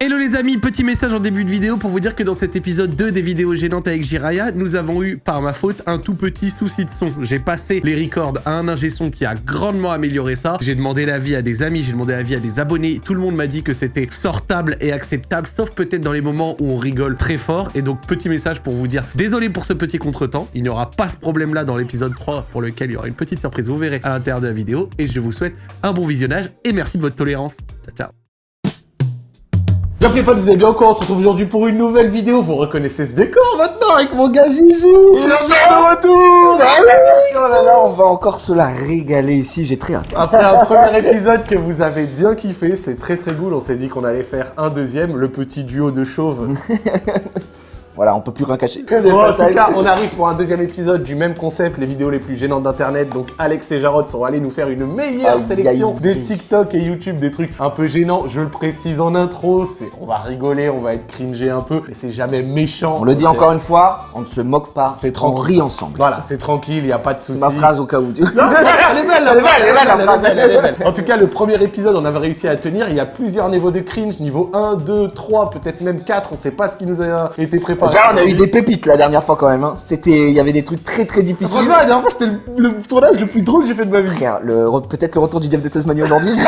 Hello les amis, petit message en début de vidéo pour vous dire que dans cet épisode 2 des vidéos gênantes avec Jiraya, nous avons eu, par ma faute, un tout petit souci de son. J'ai passé les records à un ingé son qui a grandement amélioré ça. J'ai demandé l'avis à des amis, j'ai demandé l'avis à des abonnés. Tout le monde m'a dit que c'était sortable et acceptable, sauf peut-être dans les moments où on rigole très fort. Et donc, petit message pour vous dire, désolé pour ce petit contretemps. Il n'y aura pas ce problème-là dans l'épisode 3 pour lequel il y aura une petite surprise, vous verrez à l'intérieur de la vidéo. Et je vous souhaite un bon visionnage et merci de votre tolérance. Ciao, ciao. Bien fait vous avez bien encore, on se retrouve aujourd'hui pour une nouvelle vidéo. Vous reconnaissez ce décor maintenant avec mon gars Gigi Il est de retour Ah oui Oh là là, on va encore se la régaler ici, j'ai très hâte. Après un premier épisode que vous avez bien kiffé, c'est très très cool. On s'est dit qu'on allait faire un deuxième, le petit duo de chauves. Voilà, on peut plus rien cacher. Bon, en tout cas, on arrive pour un deuxième épisode du même concept, les vidéos les plus gênantes d'internet. Donc Alex et Jarod sont allés nous faire une meilleure sélection des TikTok et YouTube, des trucs un peu gênants. Je le précise en intro, c'est on va rigoler, on va être cringé un peu, mais c'est jamais méchant. On le dit encore une fois, on ne se moque pas, C'est on tranquille. rit ensemble. Voilà, c'est tranquille, il n'y a pas de soucis. C'est ma phrase au cas où. tu- Non, elle est belle, Elle est belle, elle est belle, la phrase, elle est belle, elle est belle. En tout cas, le premier épisode, on avait réussi à tenir. Il y a plusieurs niveaux de cringe, niveau 1, 2, 3, peut-être même 4. On sait pas ce qui nous a été préparé. On a eu des pépites la dernière fois quand même. Hein. C'était, il y avait des trucs très très difficiles. Franchement, la dernière fois, c'était le, le tournage le plus drôle que j'ai fait de ma vie. Le peut-être le retour du Jeff de Tasmanie aujourd'hui.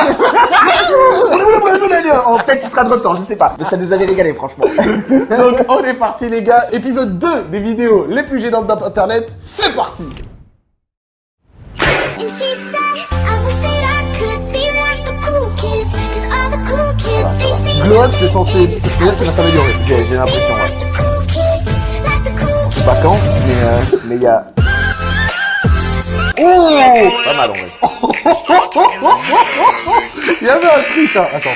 En peut-être il sera de retour, je sais pas. Mais ça nous avait régalé franchement. Donc, on est parti, les gars. Épisode 2 des vidéos les plus gênantes d'internet. C'est parti. Glow up, c'est censé, c'est c'est-à-dire qu'il va s'améliorer. J'ai j'ai l'impression, ouais. Sais pas quand, mais euh, mais il y a. Oh Pas mal en vrai. Il y avait un truc, hein. Attends.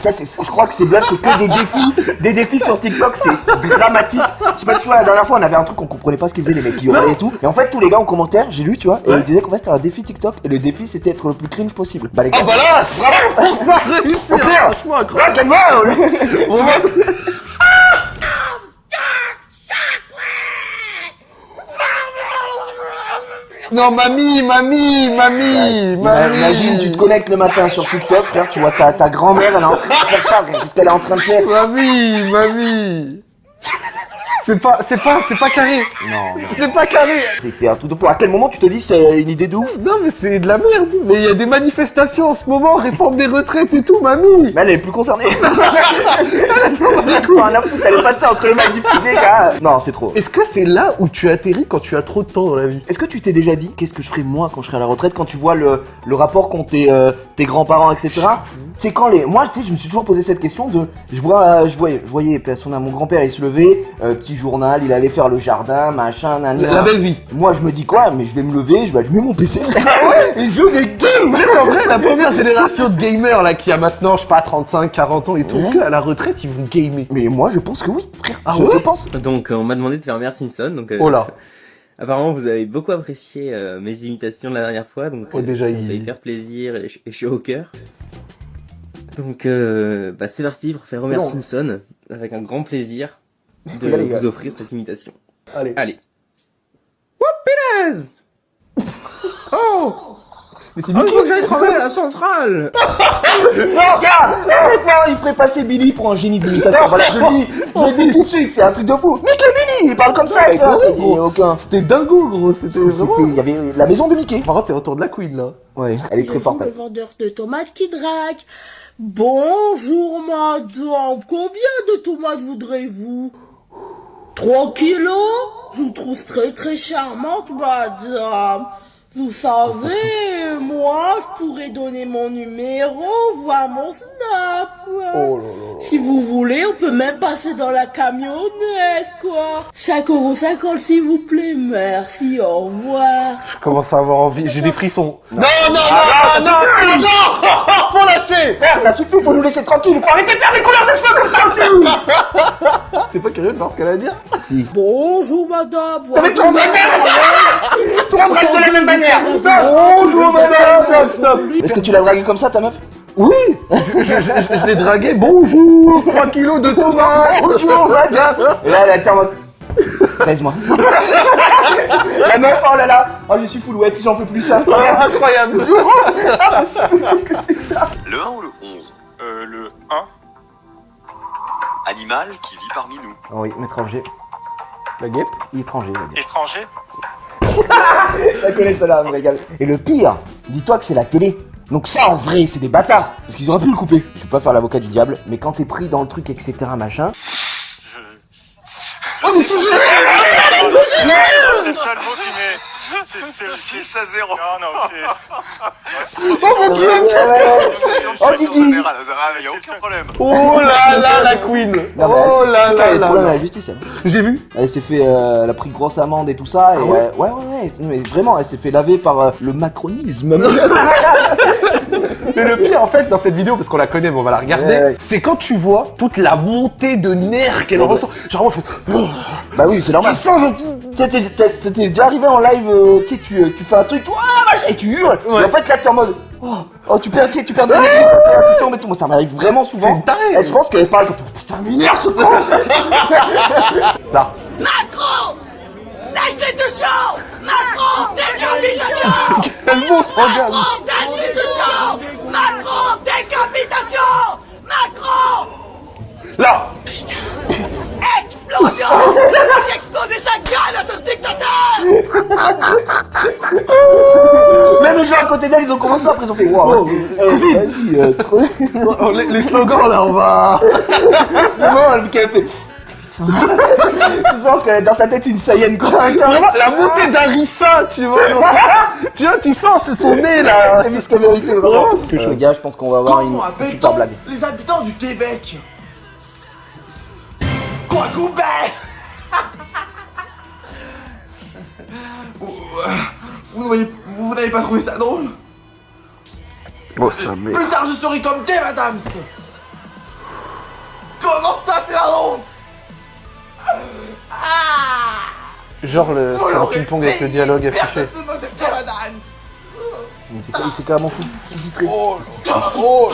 Ça, c'est, je crois que ces blagues, c'est que des défis, des défis sur TikTok, c'est dramatique. Je sais pas, tu vois, la dernière fois, on avait un truc, on comprenait pas ce qu'ils faisaient, les mecs qui hurlaient et tout. Et en fait, tous les gars en commentaire, j'ai lu, tu vois, et ils disaient qu'en fait, c'était un défi TikTok, et le défi, c'était être le plus cringe possible. Bah, les gars. Voilà, ça a réussi. Franchement, incroyable. On va- Non, mamie, mamie, mamie, mamie. Imagine, tu te connectes le matin sur TikTok, frère, tu vois ta, ta grand-mère, elle est en train de faire ça, qu'est-ce qu'elle est en train de faire Mamie, mamie. C'est pas, c'est pas, c'est pas carré. Non, non. C'est pas carré. C'est, un tout de fou. À quel moment tu te dis c'est une idée de ouf? Non, mais c'est de la merde. Mais il y a des manifestations en ce moment, réforme des retraites et tout, mamie. Mais elle est plus concernée. elle est passée entre les mains du filet, gars. Non, c'est trop. Est-ce que c'est là où tu atterris quand tu as trop de temps dans la vie? Est-ce que tu t'es déjà dit qu'est-ce que je ferais moi quand je serai à la retraite quand tu vois le, le rapport qu'ont tes, euh, tes grands-parents etc. C'est quand les moi tu sais je me suis toujours posé cette question de je vois euh, je voyais je voyais à mon grand-père il se levait euh, petit journal il allait faire le jardin machin nan, nan. La belle vie. Moi je me dis quoi mais je vais me lever je vais allumer mon PC Ah et jouer des games. En vrai, la première génération de gamers là qui a maintenant, je sais pas, 35, 40 ans et tout, est-ce qu'à la retraite ils vont gamer Mais moi je pense que oui frère. Ah je, ouais je pense. Donc euh, on m'a demandé de faire Homer Simpson. Donc euh, Oh là. apparemment vous avez beaucoup apprécié euh, mes imitations de la dernière fois. Donc Oh, déjà, ça il- me fait hyper plaisir et je, et je suis au cœur. Donc euh, bah, c'est parti pour faire Homer. Simpson avec un grand plaisir de Regarde, vous offrir cette imitation. Allez. Allez. Whoopiness Oh Mais c'est Oh, il faut que j'aille travailler à la centrale Regarde Maintenant, il ferait passer Billy pour un génie de l'imitation. Voilà, je le dis, je le dis tout de suite, c'est un truc de fou. Mickey Billy, il parle comme ça, Ouais. C'était dingo, gros. C'était C'était, vraiment. il y avait la maison de Mickey. Par contre, c'est retour de la Queen là. Ouais, elle est très forte. le vendeur de tomates qui drague. Bonjour madame, combien de tomates voudrez-vous? 3 kilos? Je vous trouve très très charmante madame. Vous savez, moi je pourrais donner mon numéro, voir mon Oh Si vous voulez, on peut même passer dans la camionnette quoi. 5 euros 50 s'il vous plaît, merci, au revoir. Je commence à avoir envie. J'ai des frissons. Non, non, non, non, non, non, Faut lâcher Frère, ça suffit, faut nous laisser tranquille. Il faut arrêter de faire des couleurs de ça aussi. T'es pas curieux de voir ce qu'elle a à dire? Si. Bonjour madame. Mais reste, tout le monde reste de la même manière. Bonjour, madame. Stop, stop. Est-ce que tu l'as dragué comme ça, ta meuf? Oui Je, je, je, je l'ai dragué. Bonjour 3 kilos de tomates Bonjour, madame Et là, elle était en mode. Baise-moi. La meuf, oh là là, oh je suis full wet, j'en peux plus ça. Incroyable. Qu'est-ce que c'est ça Le 1 ou le 11 Euh, le 1. Animal qui vit parmi nous. Oh oui, étranger. La guêpe. Étranger, va dire. Étranger. Je la connais celle-là, me régale. Et le pire, dis-toi que c'est la télé. Donc ça, en vrai, c'est des bâtards. Parce qu'ils auraient pu le couper. Je vais pas faire l'avocat du diable, mais quand t'es pris dans le truc, etc., machin. Je... Oh, mais toujours C'est le seul mot qui m'est... C'est c'est le 6 à 0. Non, non, c'est... Oh mon dieu Oh, Guigui. Il n'y a aucun problème. Oh là là, la queen. Oh là là elle est là problème à là. la justice, elle. J'ai vu. Elle s'est fait, euh, elle a pris grosse amende et tout ça. Et Ah ouais euh, ouais, ouais, ouais, mais vraiment, elle s'est fait laver par euh, le macronisme. Mais le pire en fait dans cette vidéo, parce qu'on la connaît, mais on va la regarder, Ouais, ouais. c'est quand tu vois toute la montée de nerfs qu'elle Ouais, ressent. Genre, moi, fait... bah oui, c'est normal. Tu sens, genre, déjà arrivé en live, euh, tu sais, tu, euh, tu fais un truc, et tu hurles. Ouais. Et en fait, là, t'es en mode, oh, oh, tu perds, tu sais, tu perds de l'énergie, tu tombes et tout. Moi, ça m'arrive vraiment souvent. C'est taré. Et je pense qu'elle parle comme, putain, m'énerve ce con. Là. Destitution Macron, décapitation Elle monte en gamme. Destitution Macron, décapitation Macron Là. Explosion Il a explosé sa gueule à ce dictateur Même les gens à côté d'elle, ils ont commencé après, ils ont fait, waouh, eh, vas-y, euh, trop. Oh, les, les slogans là, on va. Vraiment, elle fait. tu sens que dans sa tête, une Saiyenne quoi. Vraiment, la montée d'Arissa, tu vois. dans sa- tu vois, tu sens, c'est son nez là. C'est Miss Vérité, vraiment. Les gars, je pense qu'on va avoir une super blague. les habitants du Québec? Quoi vous, vous n'avez- pas trouvé ça drôle? Oh, ça mais. Plus tard je serai comme Kev Adams Genre le, c'est un ping-pong avec le dialogue affiché. Mais c'est quoi- c'est carrément fou. sous-titré. Oh, oh.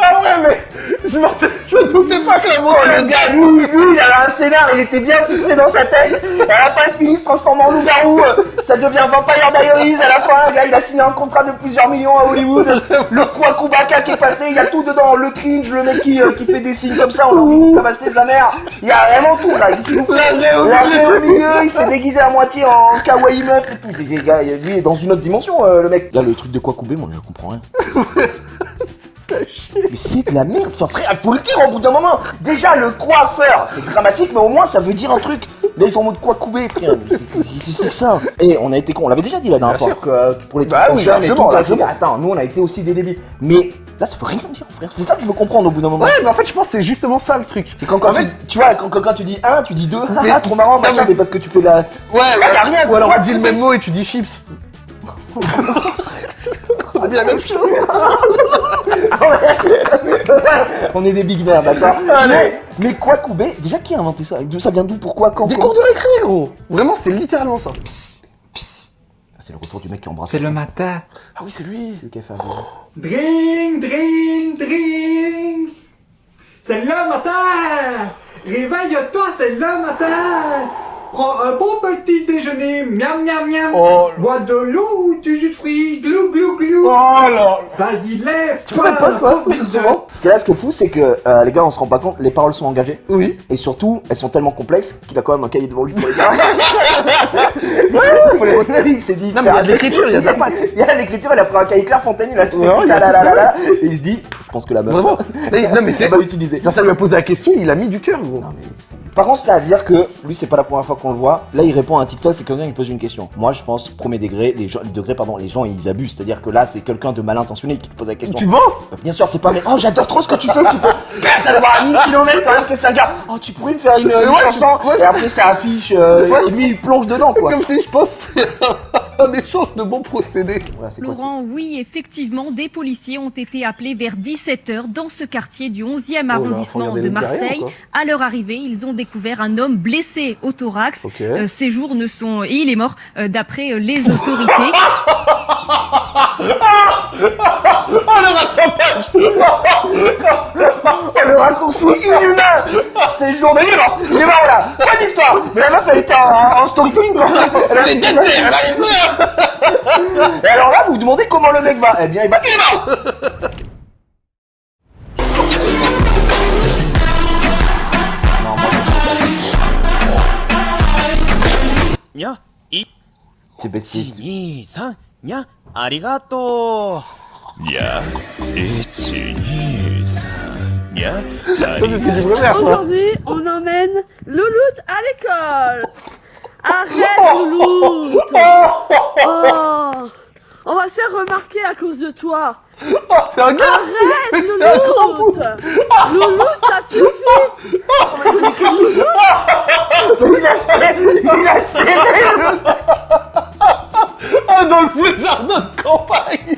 Ah ouais, mais je je doutais pas que la Le gars, lui, lui, il avait un scénar, il était bien fixé dans sa tête. Et à la fin, il finit se transforme en loup-garou. Ça devient Vampire Diaries à la fin. Le gars, il a signé un contrat de plusieurs millions à Hollywood. Le Kwakubaka qui est passé, il y a tout dedans. Le cringe, le mec qui, euh, qui fait des signes comme ça, on a envie de tabasser sa mère. Il y a vraiment tout là. Il s'est La la au milieu, il s'est déguisé à moitié en kawaii meuf et tout. Lui, il est dans une autre dimension, euh, le mec. Là, le truc de Kwakubé, moi, je comprends rien. Mais c'est de la merde, enfin frère, faut le dire au bout d'un moment. Déjà le coiffeur, c'est dramatique, mais au moins ça veut dire un truc. Là ils sont en mode quoi couper, frère. Mais c'est- Qu'est-ce que c'est que ça Et on a été con, on l'avait déjà dit la dernière fois que euh, pour les trucs Bah oui, largement. Attends, nous on a été aussi des débiles. Mais là ça veut rien dire, frère. C'est ça que je veux comprendre au bout d'un moment. Ouais, mais en fait, je pense que c'est justement ça le truc. C'est quand, quand En fait- tu, tu vois, quand, quand, tu dis un, tu dis deux, ah, trop marrant, machin, mais- mais parce que tu fais la. Ouais, ouais. y a rien, Ou alors on dit le même mot et tu dis chips. on dit la même chose. on est des big mères, d'accord Mais, mais quoi couper Déjà qui a inventé ça ça vient d'où Pourquoi Quand Des cours de récré, gros. Vraiment, c'est littéralement ça. C'est le retour du mec qui embrasse. C'est le matin. Ah oui, c'est lui. le café à boire. Drink, drink, drink. C'est le matin. Réveille-toi, c'est le matin. Prends un bon petit déjeuner, miam miam miam. Oh. Bois de l'eau ou du jus de fruits, glou glou glou. Oh là. Vas-y, lève. Tu peux mettre pause quoi Souvent. Parce que là, ce qui est fou, c'est que euh, les gars, on se rend pas compte, les paroles sont engagées. Oui. Et surtout, elles sont tellement complexes qu'il a quand même un cahier devant lui pour les gars. Faut les retenir, il s'est dit. Non, mais il y a de l'écriture, il y a de la patte. Il y a l'écriture, il a pris un cahier clair Fontaine, il a tout Ouais, écrit, il a là, là, tout là, là, et il se dit, je pense que la meuf. Vraiment. Non, mais tu sais, va l'utiliser. quand ça lui a posé la question, il a mis du cœur, gros. Non, mais c'est- Par contre, c'est à dire que lui, c'est pas la première fois qu'on le voit. Là, il répond à un TikTok, c'est quelqu'un qui pose une question. Moi, je pense, premier degré, les gens, degré, pardon, les gens, ils abusent. C'est-à-dire que là, c'est quelqu'un de mal intentionné qui te pose la question. Tu penses? Bah, Bien sûr, c'est pas mais oh j'adore trop ce que tu fais, tu peux. Gars, ça doit avoir un 1000 km quand même que c'est un gars. Oh tu pourrais me faire une, une Ouais, chanson ouais, et après ça affiche euh, Ouais. et lui il plonge dedans quoi. Comme je dit, je pense que c'est un échange de bons procédés. Voilà, c'est quoi, ça Laurent, oui, effectivement, des policiers ont été appelés vers 17h dans ce quartier du 11e Oh là, faut arrondissement de derrière, Marseille. À leur arrivée, ils ont découvert un homme blessé au thorax. Ok. Euh, ces jours ne sont... Et il est mort, euh, d'après euh, les autorités. Oh le rattrapage le raccourci inhumain C'est le jour de livre Il est mort. Là Pas d'histoire. Mais la meuf elle était en, en storytelling quoi. Elle avait têté, elle arrive plus Et alors là vous vous demandez comment le mec va. Eh bien il va... Il est mort C'est arigato. Aujourd'hui, on emmène Louloute à l'école. Arrête, oh. Louloute. Oh. On va se faire remarquer à cause de toi. c'est un gars Arrête, c'est un grand Louloute. Louloute, ça suffit. Il a serré Il a serré Ah, dans le jardin de campagne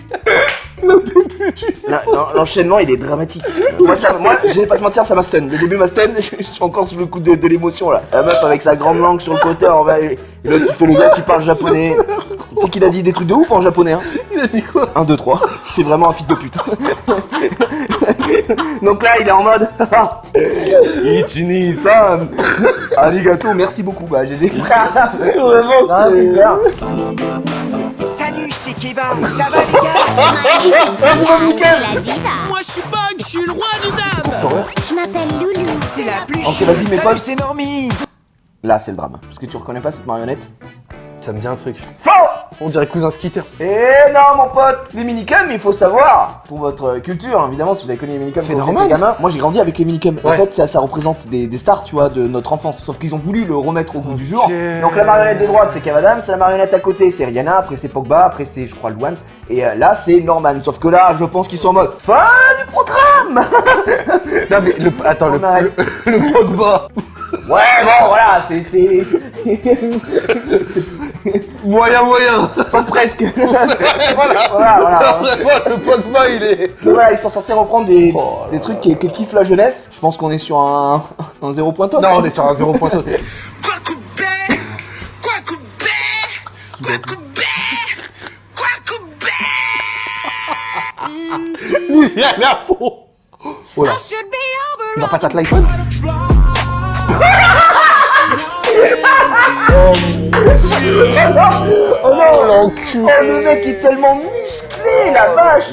Le début du... Là, non, L'enchaînement il est dramatique. Moi, ça, moi je vais pas te mentir, ça m'a stun. Le début m'a stun, je, je suis encore sous le coup de, de l'émotion là. La meuf avec sa grande langue sur le côté en et et l'autre qui fait le gars qui parle japonais. Sais qu'il a dit des trucs de ouf en japonais, hein Il a dit quoi? 1, 2, 3. C'est vraiment un fils de pute. Donc là, il est en mode. Ichini san Arigato, merci beaucoup, bah GG. Vraiment, Ah, c'est. Salut, c'est Kevin. Ça va les gars? Moi je suis Bug, je suis le roi du dab. Je m'appelle Loulou. C'est la plus Ok, vas-y, mes Salut, potes. c'est Normie. Là, c'est le drame. Parce que tu reconnais pas cette marionnette? Ça me dit un truc. On dirait cousin skitter. Eh non, mon pote Les minicums, il faut savoir, pour votre culture, évidemment, si vous avez connu les minicums C'est normal. gamin, moi j'ai grandi avec les minicums. En fait, ça, ça représente des, des stars, tu vois, de notre enfance. Sauf qu'ils ont voulu le remettre au goût du jour. Donc la marionnette de droite, c'est Kev Adams, la marionnette à côté, c'est Rihanna, après c'est Pogba, après c'est, je crois, Luan, et euh, là, c'est Norman. Sauf que là, je pense qu'ils sont en mode fin du programme Non mais le... Attends, le, le, le Pogba Ouais, bon, voilà, c'est... Moyen moyen pas presque Voilà Voilà, voilà. Vraiment, le Pogba il est... Voilà, ils sont censés reprendre des, Oh là des trucs qui, qui kiffent la jeunesse. Je pense qu'on est sur un, un zéro point top. Non, on est sur un zéro point aussi. Quoi coupé Quoi coupé Quoi coupé Quoi coupé Lui il est à fond Oh là. Il va pas tâter l'iPhone Oh non l'enculé Oh le mec est tellement musclé la vache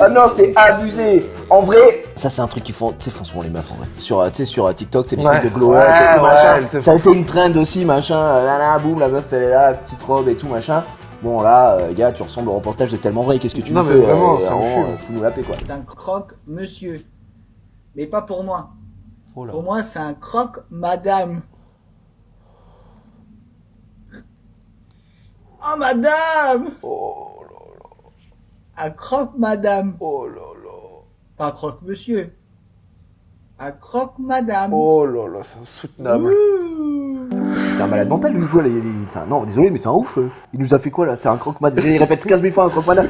Ah non c'est abusé En vrai, ça c'est un truc qu'ils font, tu sais, font souvent les meufs en vrai. Sur, euh, tu sais, sur euh, TikTok, c'est des Ouais. trucs de glow Ouais, up et tout, ouais, machin. elle te Ça a été une trend aussi, machin, euh, là là, boum, la meuf elle est là, petite robe et tout, machin. Bon là, euh, gars, tu ressembles au reportage de tellement vrai, qu'est-ce que tu Non, nous mais fais vraiment, fume. euh, Fous-nous la paix quoi. C'est un croque-monsieur. Mais pas pour moi. Oh là. Pour moi, c'est un croque-madame. Oh, madame Oh Un croque-madame. Oh là là Pas un croque-monsieur. Un croque-madame. Oh là là, c'est insoutenable. C'est un malade mental lui quoi, là, il- il- c'est un- non désolé mais c'est un ouf. euh. Il nous a fait quoi là? C'est un croque-madame. Il répète 15 000 fois un croque-madame.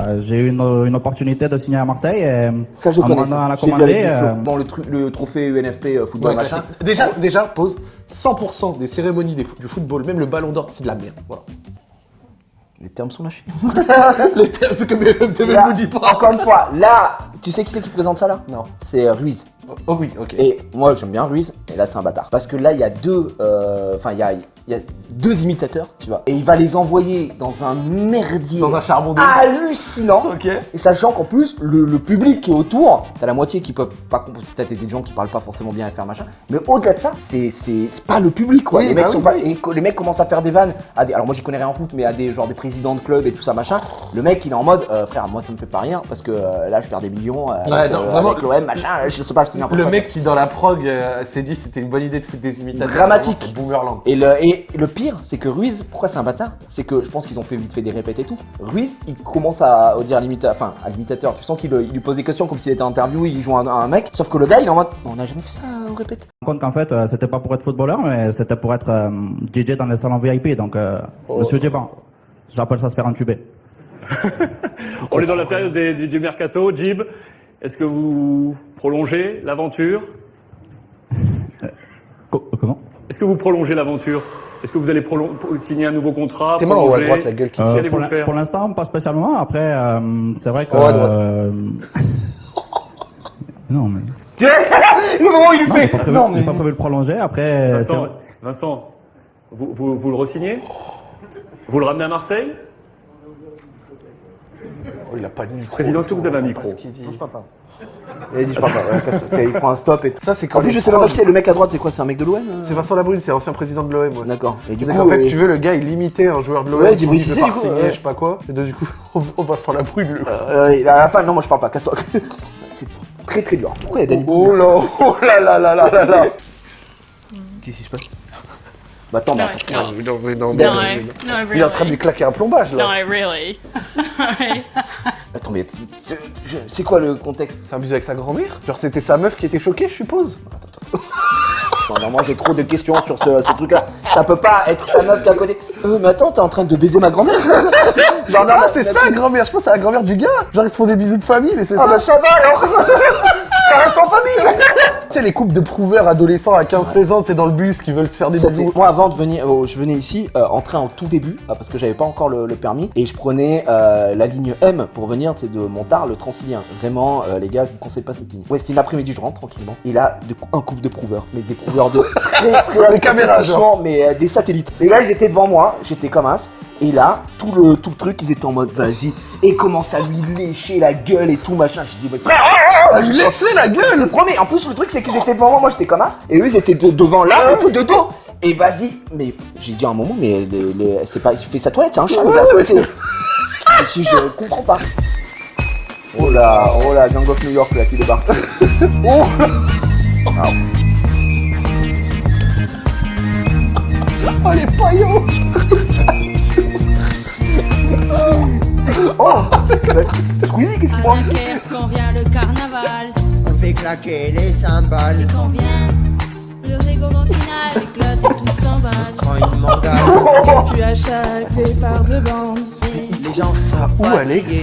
Euh, j'ai eu une, une opportunité de signer à Marseille. Et, Ça je en ça. J'ai vu commandé, euh, Dans le, truc, le trophée UNFP euh, football Ouais, machin. Déjà, déjà, pose 100% des cérémonies des du football, même le ballon d'or, c'est de la merde. Voilà. Les termes sont lâchés. Les termes, ce que BFM ne vous dit pas. Encore une fois, là, tu sais qui c'est qui présente ça là? Non. C'est euh, Ruiz. Oh oui, ok. Et moi j'aime bien Ruiz, et là c'est un bâtard. Parce que là il y a deux, euh, enfin il y a, il y a deux imitateurs, tu vois. Et il va les envoyer dans un merdier. Dans un charbon de... hallucinant. Ok. Et sachant qu'en plus, le, le public qui est autour, t'as la moitié qui peuvent pas comprendre, t'as des gens qui parlent pas forcément bien et faire machin. Mais au-delà de ça, c'est pas le public quoi. Oui, les bah mecs oui, sont pas, et les mecs commencent à faire des vannes. À des, alors moi j'y connais rien en foot, mais à des genre des présidents de club et tout ça machin. Le mec il est en mode, euh, frère, moi ça me fait pas rien parce que euh, là je perds des millions. euh, Ouais, avec, non, vraiment. avec l'OM machin, je sais pas, je te dis Le quoi. mec qui dans la prog s'est dit c'était une bonne idée de foutre des imitateurs. Dramatique. Vraiment, le, et le pire, c'est que Ruiz, pourquoi c'est un bâtard? C'est que je pense qu'ils ont fait vite fait des répètes et tout. Ruiz, il commence à dire à l'imitateur, enfin à l'imitateur, tu sens qu'il il lui pose des questions comme s'il était en interview, il joue un, un mec. Sauf que le gars, il est en mode, on n'a jamais fait ça, on répète. me compte qu'en fait, euh, c'était pas pour être footballeur, mais c'était pour être euh, DJ dans les salons VIP. Donc, euh, Oh. monsieur Djeban, j'appelle ça se faire entuber. On est dans la période des- du, du mercato. Jib, est-ce que vous prolongez l'aventure? Co- comment? Est-ce que vous prolongez l'aventure? Est-ce que vous allez signer un nouveau contrat Tes en haut à droite, la gueule qui Euh, pour l'instant, pas spécialement. Après, euh, c'est vrai que. Oh, à droite. euh, non, mais. Le moment il Non, fait. pas prévu, Non, mais. pas prévu de prolonger. Après, c'est Vincent, vrai. Vincent vous, vous, vous le resignez? Vous le ramenez à Marseille? Oh, il a pas de micro. Président, est-ce que vous avez un micro? dit. Je parle pas. Il a dit, je parle pas. ouais, casse-toi. Il prend un stop et tout. Ça, c'est quand En plus, les je sais même pas qui c'est. Le mec à droite, c'est quoi C'est un mec de l'OM euh C'est Vincent Labrune, c'est ancien président de l'OM. Ouais. D'accord. Et du Donc, coup, en fait, euh, si tu veux, le gars, il imitait un joueur de l'OM. Ouais, dis Brice veut Cissé, pas du coup, ouais. je sais pas quoi. Et donc, du coup, on, on Vincent Labrune, le euh, à la fin, non, moi je parle pas. Casse-toi. C'est très très dur. Pourquoi il y a Danny Oh là, oh là là là là là là. Qu'est-ce qui se passe? Bah attends, mais No, attends. not. No, no. Il est en train de lui claquer un plombage No, là. I really. Attends, mais c'est quoi le contexte? C'est un bisou avec sa grand-mère Genre, c'était sa meuf qui était choquée, je suppose Non, non, moi j'ai trop de questions sur ce, ce truc-là. Ça peut pas être sa meuf qui est à côté. Euh, mais attends, t'es en train de baiser ma grand-mère? Genre, non, non, c'est mais- ça, grand-mère. Je pense que c'est la grand-mère du gars. Genre, ils se font des bisous de famille, mais c'est Ah ça. bah ça va alors Ça reste en famille Tu sais, les couples de prouveurs adolescents à 15-16 ans, c'est dans le bus qui veulent se faire des bisous. Moi, avant de venir, euh, je venais ici euh, en train en tout début, euh, parce que j'avais pas encore le, le permis, et je prenais euh, la ligne M pour venir, c'est de Montard, le Transilien. Vraiment, euh, les gars, je vous conseille pas cette ligne. Ouais, c'était une après-midi, je rentre tranquillement, et là, de- un couple de prouveurs, mais des prouveurs de très très Des caméras, genre. mais euh, des satellites. Les gars, ils étaient devant moi, j'étais comme as, et là, tout le tout le truc, ils étaient en mode vas-y, et commencent à lui lécher la gueule et tout machin. J'ai dit, mais frère, Ah, lui laisser la gueule le premier, en plus le truc c'est qu'ils étaient devant moi, moi j'étais comme as, et eux ils étaient de- devant là, et tout de dos. Et vas-y, mais j'ai dit à un moment, mais c'est pas, il fait sa toilette, c'est un chat. Ouais, ouais, Et si je comprends pas. Oh là, oh là, Gang of New York là qui débarque. oh Ah. Oh, les paillots Oh Squeezie, qu'est-ce qu'il prend ici Quand vient le carnaval, On fait claquer les cymbales. quand vient le rigolo final, éclate et tout s'emballe. Une mangale. Oh. Puis à chaque départ de bande, Les gens sont Où Alex fatigués.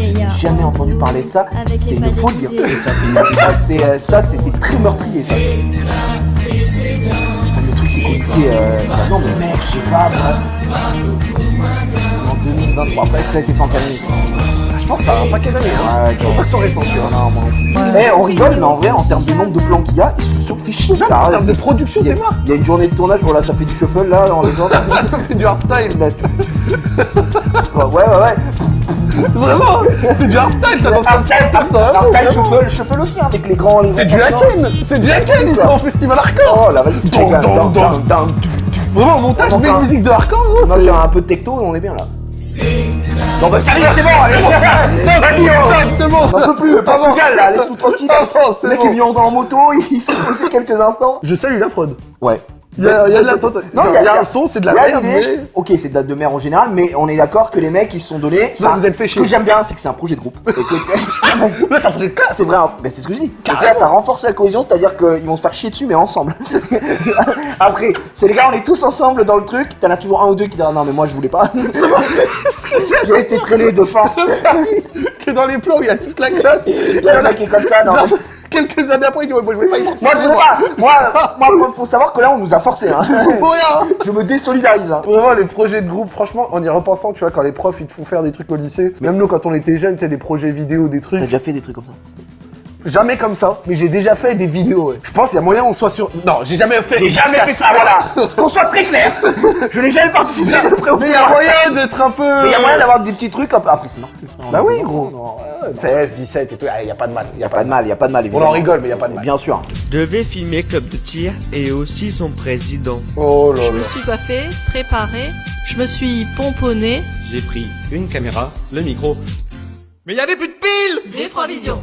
Et y a J'ai jamais entendu parler de ça. Avec C'est les une pas folie. hein. Et ça, c'est, euh, ça, c'est très meurtrier ça. Le truc c'est qu'on était. Euh... bah non mais mec, je sais pas. moi. En 2023. Après ça a été fait en Je pense que ça a un paquet d'années. Hein. Ouais, Je pense pas que c'est récent, tu vois. Non, moi non plus. Eh, on rigole, mais en vrai, en termes de nombre de plans qu'il y a, ils se sont fait chier. Même en termes de production, il y, a, t'es mort. il y a une journée de tournage, voilà, ça fait du shuffle là, dans les gens. Ça fait du hardstyle. Là, ouais, ouais, ouais. Vraiment C'est du hardstyle, ça danse comme ça. Hardstyle, shuffle, shuffle aussi, hein, avec les grands. C'est du Haken C'est du Haken, ils sont en festival hardcore Oh la vas-y. Vraiment, au montage, une musique de hardcore, gros, On va c'est... faire un peu de techno et on est bien là. Non bah est, c'est bon, allez, Stop, vas-y, on- stop, c'est bon On peut plus, Portugal là, laisse-nous tranquille. C'est Le mec bon. est venu en moto, il s'est posé quelques instants. Je salue la prod. Ouais. Il y a, il y a de la Non, il y a un son, c'est de la il y a merde, l'idée, mais... Ok, c'est de la de mer en général, mais on est d'accord que les mecs ils se sont donnés. Non, vous êtes fait Ce chier. que j'aime bien, c'est que c'est un projet de groupe. Et que- Là, c'est un projet de classe c'est vrai, hein. mais c'est ce que je dis. Que là, ça renforce la cohésion, c'est-à-dire qu'ils vont se faire chier dessus, mais ensemble. Après, c'est les gars, on est tous ensemble dans le truc. T'en as toujours un ou deux qui disent ah, non, mais moi je voulais pas. J'ai été traîné de force. Que dans les plans où il y a toute la classe, Il y a un mec qui est comme ça, non. Quelques années après, il dit ouais, moi je voulais pas y Moi je voulais pas. Moi, moi, faut savoir que là, on nous a forcé. Hein. Pour rien Je me désolidarise. Hein. Vraiment, les projets de groupe, franchement, en y repensant, tu vois, quand les profs ils te font faire des trucs au lycée, même nous quand on était jeunes, tu sais, des projets vidéo, des trucs. T'as déjà fait des trucs comme ça? Jamais comme ça, mais j'ai déjà fait des vidéos. ouais. Je pense qu'il y a moyen qu'on soit sur. Non, j'ai jamais fait. J'ai jamais fait ça, voilà. Qu'on soit très clair. Je n'ai jamais participé à Mais il y a moyen d'être un peu. Mais il y a moyen d'avoir des petits trucs un peu. Après, c'est normal. frère. Bah oui, gros. non. 16, 17 et tout, il y a pas de mal. Y a pas de mal, y a pas de mal. On en rigole, mais y a pas de mal. Bien sûr. Je devais filmer Club de tir et aussi son président. Oh là Je me là. suis coiffée, préparée, je me suis pomponnée. J'ai pris une caméra, le micro. Mais y avait plus de piles B3 Vision.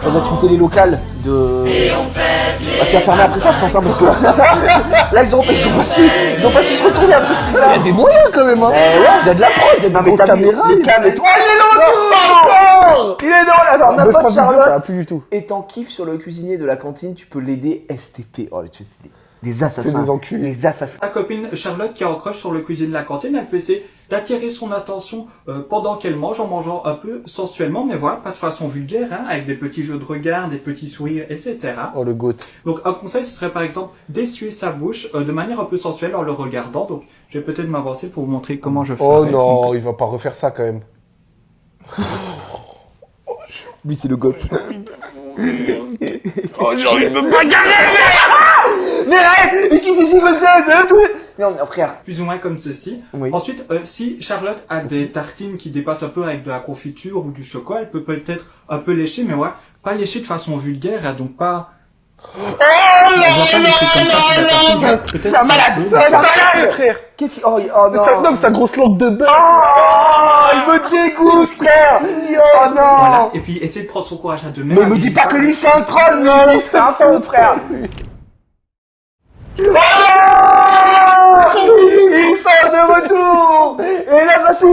Ça doit être une télé locale de. Bah, qui a fermé après ça, je pense, hein, parce que. Là, ils ont, ils ont pas su, ils ont pas su se retourner après ce truc-là. Il y a des moyens quand même, hein. Eh ouais, il y a de la prod, il y a les et tout. cams. Ah, il est dans le Il est dans là, genre, Ah, ma Buzz pote Pop Visio, ça va Charlotte. plus du tout. Et t'en kiffes sur le cuisinier de la cantine, tu peux l'aider STP. Oh, tu sais, c'est des, des assassins. C'est des enculés. Des assassins. Ta copine Charlotte qui encroche sur le cuisine de la cantine, elle peut essayer d'attirer son attention euh, pendant qu'elle mange en mangeant un peu sensuellement, mais voilà, pas de façon vulgaire, hein, avec des petits jeux de regard, des petits sourires, etc. Oh, le goat. Donc un conseil, ce serait par exemple d'essuyer sa bouche euh, de manière un peu sensuelle en le regardant. Donc je vais peut-être m'avancer pour vous montrer comment je fais. Oh non, il va pas refaire ça quand même. Lui, c'est le goth. Oh, j'ai envie de me bagarrer Mais arrête Mais qui c'est si comme ça C'est tout Non, mais frère. Plus ou moins comme ceci. Oui. Ensuite, euh, si Charlotte a des tartines qui dépassent un peu avec de la confiture ou du chocolat, elle peut peut-être un peu lécher, mais ouais, pas lécher de façon vulgaire, hein, donc pas... Elle C'est un malade C'est un malade. frère. Qu'est-ce qui... Oh, oh non. Ça, non, sa grosse langue de beurre Oh Il me dégoûte, frère. Oh non. Voilà, et puis essayer de prendre son courage à deux mains. Mais me dis pas que lui c'est un troll, mais c'est un fou, frère Il sort de retour Et l'assassin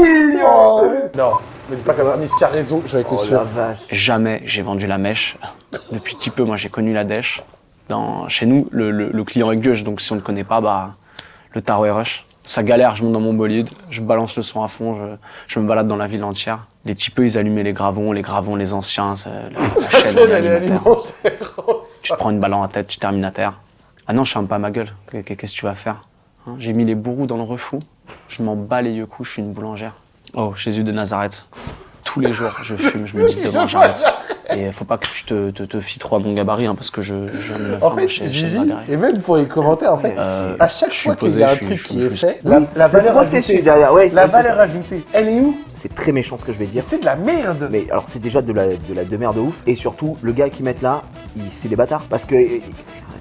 Non, me dis pas qu'elle a mis a raison, j'aurais été Oh sûr. la vache Jamais j'ai vendu la mèche. Depuis petit peu, moi, j'ai connu la dèche. Dans, chez nous, le, le- le client est gueuche, donc si on ne connaît pas, bah, le tarot est rush. Ça galère, je monte dans mon bolide, je balance le son à fond, je, je me balade dans la ville entière. Les typeux, ils allumaient les gravons, les gravons, les anciens, ça- la, la chaîne, alimentaire. alimentaire. Tu te prends une balle en tête, tu termines à terre. Ah non, je ferme pas ma gueule. Qu'est- Qu'est-ce que tu vas faire Hein, J'ai mis les bourreaux dans le refou. Je m'en bats les yeux coups, je suis une boulangère. Oh, Jésus de Nazareth. Tous les jours, je fume, je me dis demain j'arrête. Et faut pas que tu te, te, te fies trop à mon gabarit, hein, parce que je, je viens de me En faire fait, chez, Gigi, et même pour les commentaires, en fait, Euh, à chaque fois qu'il y a un truc qui est fait, la, la valeur ajoutée, derrière, ouais, la valeur ajoutée, elle est où? C'est très méchant ce que je vais dire. C'est de la merde Mais alors c'est déjà de la, de la de merde de ouf. Et surtout, le gars qui met là, c'est des bâtards. Parce que...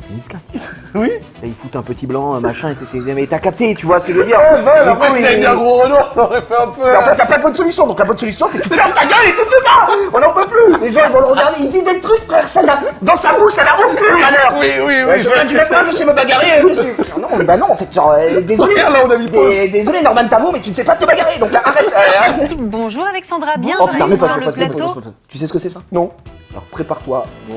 C'est Niska. Oui il fout un petit blanc, un machin, et mais t'as capté, tu vois ce que je veux dire. Ouais, bah, après, avait il- mis un gros Renoir, ça aurait fait un peu... Mais en fait, y'a pas de bonne solution, donc la bonne solution, c'est que tu fermes ta gueule et tu fais ça. On n'en peut plus. Les gens, ils vont le regarder, ils disent des trucs, frère, ça n'a... Dans sa bouche, ça n'a aucun malheur Oui, oui, oui, Ouais, je je viens du matin, sais me bagarrer, je suis... Non, bah non, en fait, genre, euh, désolé. Regarde, là, on a mis Désolé, Norman Tavo, mais tu ne sais pas te bagarrer, donc là, arrête. Euh, Bonjour Alexandra, bienvenue sur le plateau. Tu sais ce que c'est ça? Non. Alors prépare-toi. Bon.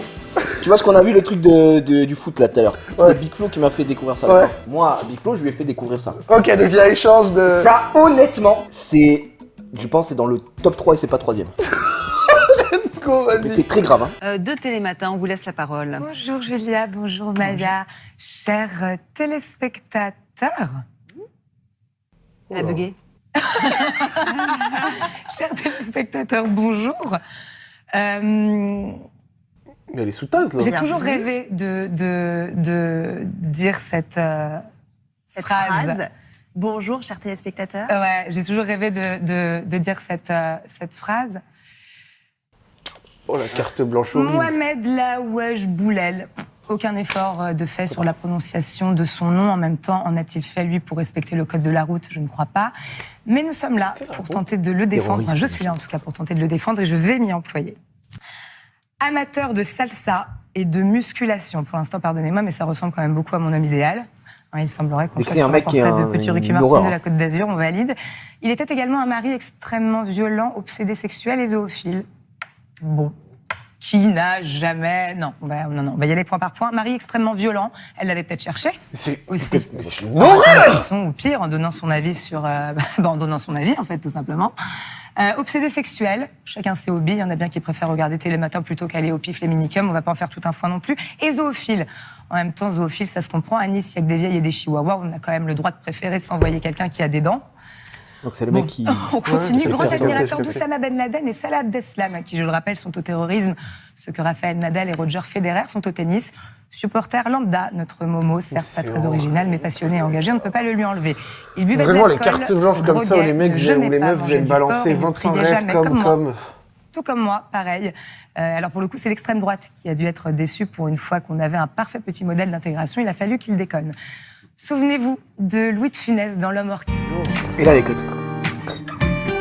Tu vois ce qu'on a vu le truc de, de- du foot là tout à l'heure? Ouais. C'est Big Flo qui m'a fait découvrir ça. Ouais. Moi, Big Flo, je lui ai fait découvrir ça. Ok, donc il y a échange de... Ça, honnêtement, c'est. Je pense que c'est dans le top 3 et c'est pas troisième. Let's go, Mais vas-y. c'est très grave. Hein. Euh, de Télématin, on vous laisse la parole. Bonjour Julia, bonjour Maya, chers euh, téléspectateurs. Elle a bugué. chers téléspectateurs, bonjour. Euh, Mais elle est sous tasse, là. J'ai toujours rêvé de, de, de dire cette, euh, Cette phrase. phrase. Bonjour, chers téléspectateurs. Euh, ouais, j'ai toujours rêvé de, de, de dire cette, euh, cette phrase. Oh, la carte blanche horrible. Mohamed Laouaj Boulel. Aucun effort euh, de fait sur la prononciation de son nom. En même temps, en a-t-il fait, lui, pour respecter le code de la route? Je ne crois pas. Mais nous sommes là pour tenter de le défendre. Enfin, je suis là, en tout cas, pour tenter de le défendre et je vais m'y employer. Amateur de salsa et de musculation. Pour l'instant, pardonnez-moi, mais ça ressemble quand même beaucoup à mon homme idéal. Hein, il semblerait qu'on soit un sur un mec qui est portrait de petit Ricky Martin de hein. la Côte d'Azur, on valide. Il était également un mari extrêmement violent, obsédé sexuel et zoophile. Bon. Qui n'a jamais. Non, on va, non, non, on va y aller point par point. Mari extrêmement violent, elle l'avait peut-être cherché. C'est Aussi. c'est une horreur ou pire, en donnant son avis sur. euh, bah, en donnant son avis, en fait, tout simplement. Euh, obsédé sexuel, chacun ses hobbies. Il y en a bien qui préfèrent regarder Télématin plutôt qu'aller au pif les minicums. On va pas en faire tout un foin non plus. Et zoophile. En même temps, zoophile, ça se comprend. À Nice, il y a que des vieilles et des chihuahuas. On a quand même le droit de préférer s'envoyer quelqu'un qui a des dents. Donc c'est le Bon, mec qui. On continue. Ouais, Grand admirateur d'Oussama Ben Laden et Salah Abdeslam, à qui, je le rappelle, sont au terrorisme, ce que Raphaël Nadal et Roger Federer sont au tennis. Supporter lambda, notre Momo, certes pas très original, mais passionné et engagé, on ne peut pas le lui enlever. Il buvait de Vraiment, les cartes blanches comme ça où les mecs les pas, meufs viennent balancer et ne 25 priait rêves comme- Tout comme moi, pareil. Euh, alors pour le coup, c'est l'extrême droite qui a dû être déçue pour une fois qu'on avait un parfait petit modèle d'intégration. Il a fallu qu'il déconne. Souvenez-vous de Louis de Funès dans L'homme orchidée. Et là, écoute.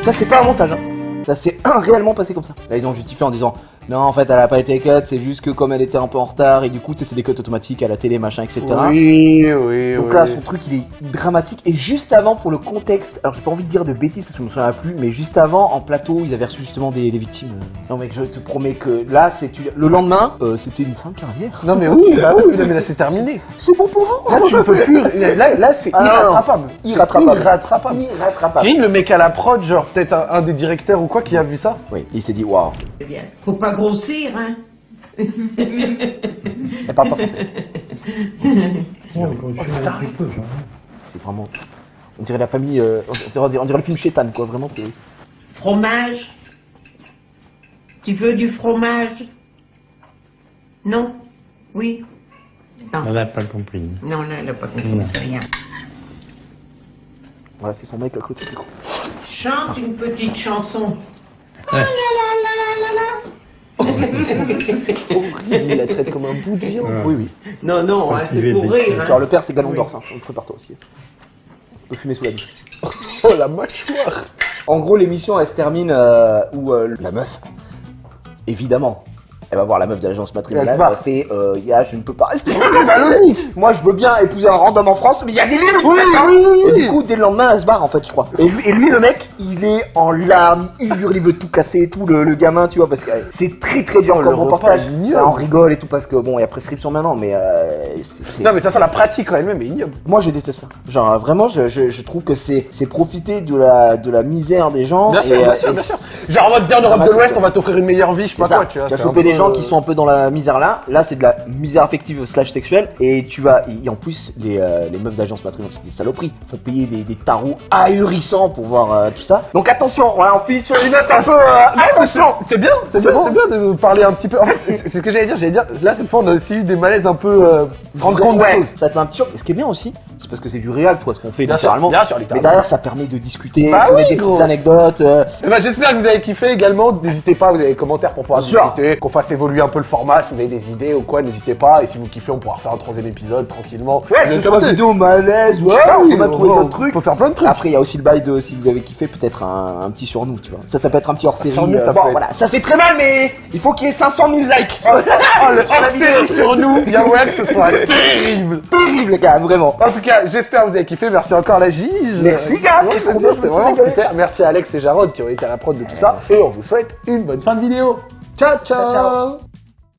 Ça, c'est pas un montage. Hein. Ça s'est réellement passé comme ça. Là, ils ont justifié en disant Non, en fait, elle a pas été cut, c'est juste que comme elle était un peu en retard, et du coup, tu sais, c'est des cuts automatiques à la télé, machin, etc. Oui, oui, Donc oui. là, son truc, il est dramatique. Et juste avant, pour le contexte, alors j'ai pas envie de dire de bêtises parce que je me souviens plus, mais juste avant, en plateau, ils avaient reçu justement des, des victimes. Non, mec, je te promets que là, c'est le lendemain, euh, c'était une fin de carrière. Non mais oui, bah oui, non, mais là c'est terminé. C'est bon pour vous Là tu ne peux plus. Là, là c'est Ah, irrattrapable. Irrattrapable. Irrattrapable. Irrattrapable. Le mec à la prod, genre peut-être un, un des directeurs ou quoi qui a vu ça Oui, il s'est dit waouh. Faut pas grossir, hein? Elle parle pas français. C'est vraiment. On dirait la famille. euh, on, dirait, on dirait le film Chétan, quoi. Vraiment, c'est. Fromage? Tu veux du fromage? Non? Oui? Non. Elle n'a pas compris. Non, là, elle a pas compris, Non. c'est rien. Voilà, c'est son mec à côté. Chante une petite chanson. Ouais. Ah là là là là là c'est horrible, il la traite comme un bout de viande. Oui, oui. Non, non, hein, c'est pour rire. hein. Alors, le père, c'est Galon d'Orphin, prépare-toi aussi. On peut fumer sous la douche. Oh la mâchoire En gros, l'émission, elle se termine euh, où euh, la meuf, évidemment, elle va voir la meuf de l'agence matrimoniale, Elle elle fait euh, Ya, je ne peux pas rester. Moi, je veux bien épouser un random en France, mais il y a des limites Oui, oui, oui, Et du coup, dès le lendemain, elle se barre, en fait, je crois. Et lui, et lui, le mec, il est en larmes, il hurle, il veut tout casser et tout, le, le gamin, tu vois, parce que euh, c'est très très dur comme le reportage. on rigole et tout, parce que bon, il y a prescription maintenant, mais. euh, Non mais de toute façon la pratique en elle-même est ignoble. moi j'ai détesté ça. Genre euh, vraiment je, je, je trouve que c'est profiter de la de la misère des gens. Bien sûr, bien euh, sûr, bien. Genre on va te dire en Europe de l'Ouest, on va t'offrir une meilleure vie, je sais pas ça. quoi, tu vois. Gens euh, qui sont un peu dans la misère là. Là c'est de la misère affective slash sexuelle et tu vas et en plus les, euh, les meufs d'agence matrimoniale c'est des saloperies. Faut payer des, des tarots ahurissants pour voir euh, tout ça. Donc attention, voilà, on finit sur une note un peu euh, attention. C'est bien, c'est bien, bon, c'est bien de parler un petit peu. En fait, c'est ce que j'allais dire. J'allais dire, là cette fois on a aussi eu des malaises un peu. Se rendre compte Ouais, des choses. Ça te met un petit choc. Ce qui est bien aussi, c'est parce que c'est du réel, toi, ce qu'on fait Bien sûr, littéralement. bien sûr, Mais derrière, ça permet de discuter, Bah de oui, des gros. petites anecdotes. euh, Eh ben, J'espère que vous avez kiffé également. N'hésitez pas, vous avez des commentaires pour pouvoir discuter, qu'on fasse évoluer un peu le format. Si vous avez des idées ou quoi, n'hésitez pas. Et si vous kiffez, on pourra refaire un troisième épisode tranquillement. Ouais, ce vidéo malaise ou Ouais, oui, on va trouver d'autres trucs. On peut faire plein de trucs. Après, il y a aussi le bail de si vous avez kiffé, peut-être un, un petit sur nous, tu vois. Ça, ça peut être un petit hors série. Sur nous, ça bon, peut être. voilà, ça fait très mal, mais il faut qu'il y ait 500 000 likes. Oh, le Sur la vidéo. hors-série sur nous, que ce soit terrible. Terrible, les gars, vraiment. En tout cas, j'espère que vous avez kiffé. Merci encore la Gige. Merci, gars, c'était vraiment super. Merci à Alex et Jarod qui ont été à la prod de tout ça. Et on vous souhaite une bonne fin de vidéo. Ciao, ciao. ciao.